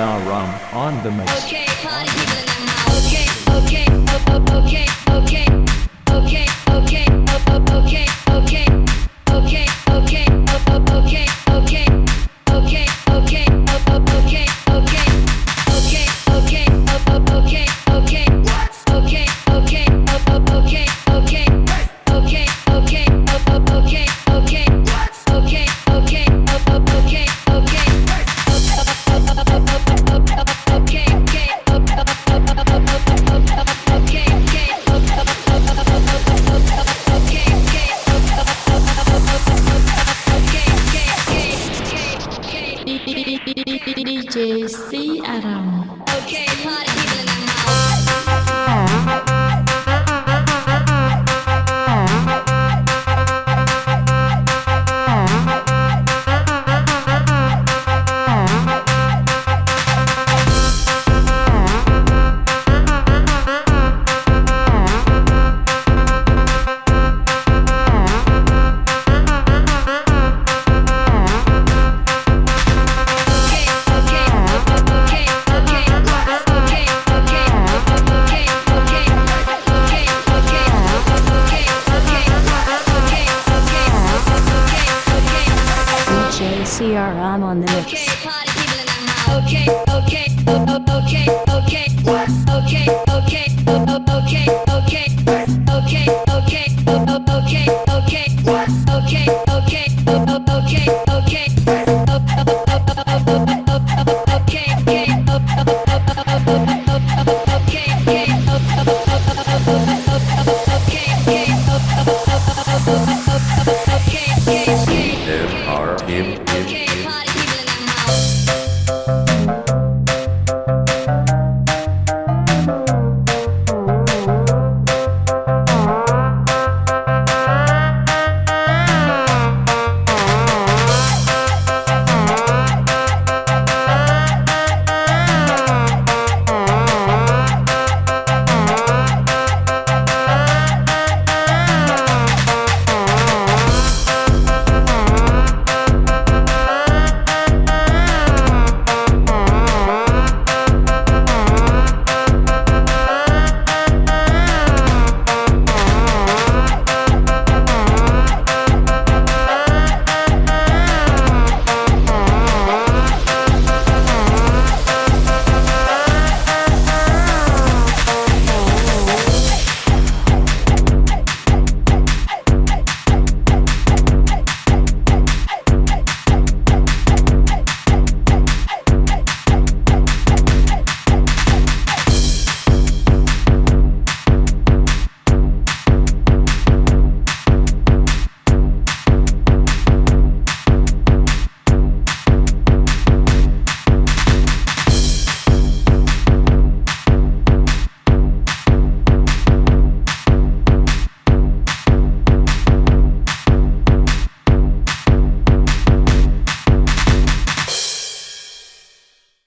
Siaram on the mix. Okay, party people in the house. Okay, okay, okay, okay, okay, okay, DJ C Aram. Okay, DJ CRM on the okay, mix. party people in the house. Okay, okay, okay, okay, okay, okay, okay, okay, okay, okay, okay, okay, okay, okay, okay, okay, o- o- o- o- o- o- okay, okay, There are